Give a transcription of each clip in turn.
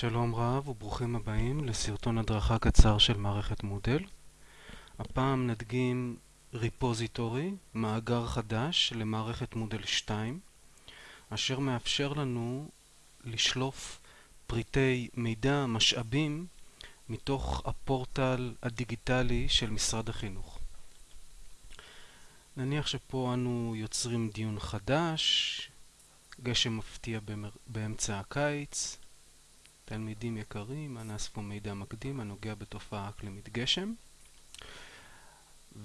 שלום רב וברוכים הבאים לסרטון הדרכה קצר של מערכת מודל. הפעם נדגים ריפוזיטורי, מאגר חדש למערכת מודל 2, אשר מאפשר לנו לשלוף פריטי מידע, משאבים, מתוך הפורטל הדיגיטלי של משרד החינוך. נניח שפה אנו יוצרים דיון חדש, גשם מפתיע באמצע הקיץ, תלמידים יקרים, אנא אספו מידע מקדים הנוגע בתופעה אקלימית גשם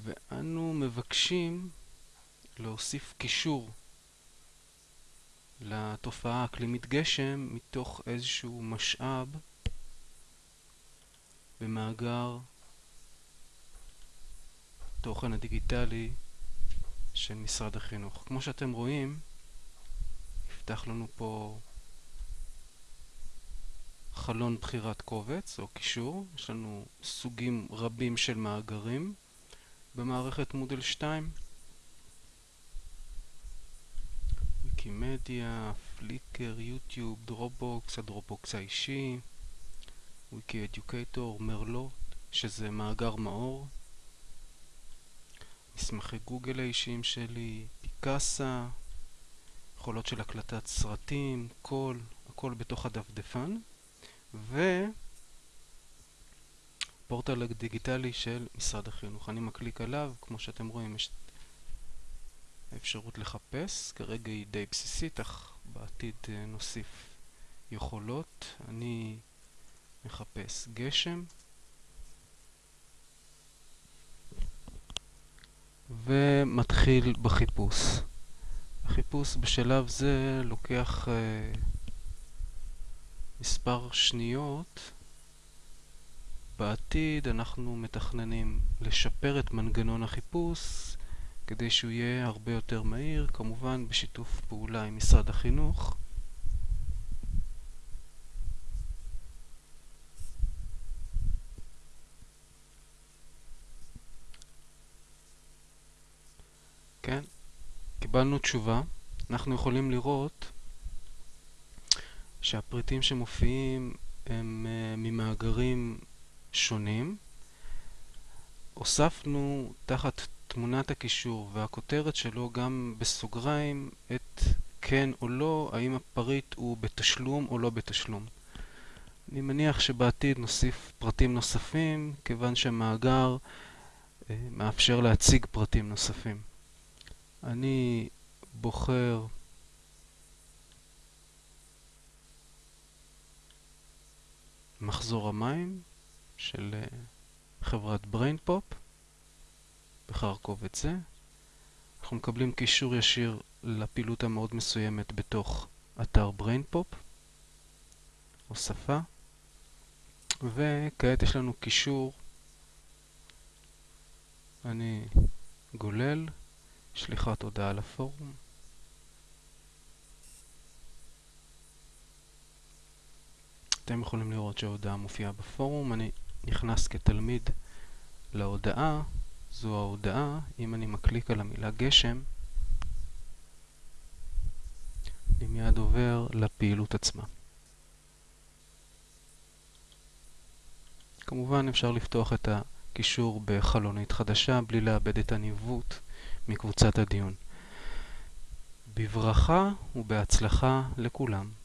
ואנו מבקשים להוסיף קישור לתופעה אקלימית גשם מתוך איזשהו משאב במאגר תוכן הדיגיטלי של משרד החינוך. כמו שאתם רואים, יפתח לנו פה חלון בחירת קובץ או קישור, יש לנו סוגים רבים של מאגרים. במערכת Moodle 2 Wikimedia, Flickr, YouTube, Dropbox, ה Dropbox האישי. WikiEducator, Merlot, שזה מאגר מאור. מסמכי גוגל האישיים שלי, פיקאסה יכולות של הקלטת סרטים, קול, הכל בתוך הדפדפן ופורטל דיגיטלי של משרד החינוך. אני מקליק עליו, כמו שאתם רואים יש אפשרות לחפש, כרגע היא די בסיסית, אך בעתיד אה, נוסיף יכולות. אני מחפש גשם ומתחיל בחיפוש. החיפוש בשלב זה לוקח uh, מספר שניות, בעתיד אנחנו מתכננים לשפר את מנגנון החיפוש כדי שהוא יהיה הרבה יותר מהיר, כמובן בשיתוף פעולה עם משרד החינוך. כן, קיבלנו תשובה. אנחנו יכולים לראות שהפריטים שמופיעים הם uh, ממאגרים שונים. הוספנו תחת תמונת הקישור והכותרת שלו גם בסוגריים את כן או לא, האם הפריט הוא בתשלום או לא בתשלום. אני מניח שבעתיד נוסיף פרטים נוספים, כיוון שהמאגר uh, מאפשר להציג פרטים נוספים. אני בוחר מחזור המים של אה, חברת BrainPop בחר את זה. אנחנו מקבלים קישור ישיר לפעילות המאוד מסוימת בתוך אתר BrainPop, הוספה, וכעת יש לנו קישור, אני גולל, שליחת הודעה לפורום. אתם יכולים לראות שההודעה מופיעה בפורום. אני נכנס כתלמיד להודעה, זו ההודעה. אם אני מקליק על המילה גשם, אני מיד עובר לפעילות עצמה. כמובן אפשר לפתוח את הקישור בחלונית חדשה בלי לאבד את הניווט מקבוצת הדיון. בברכה ובהצלחה לכולם.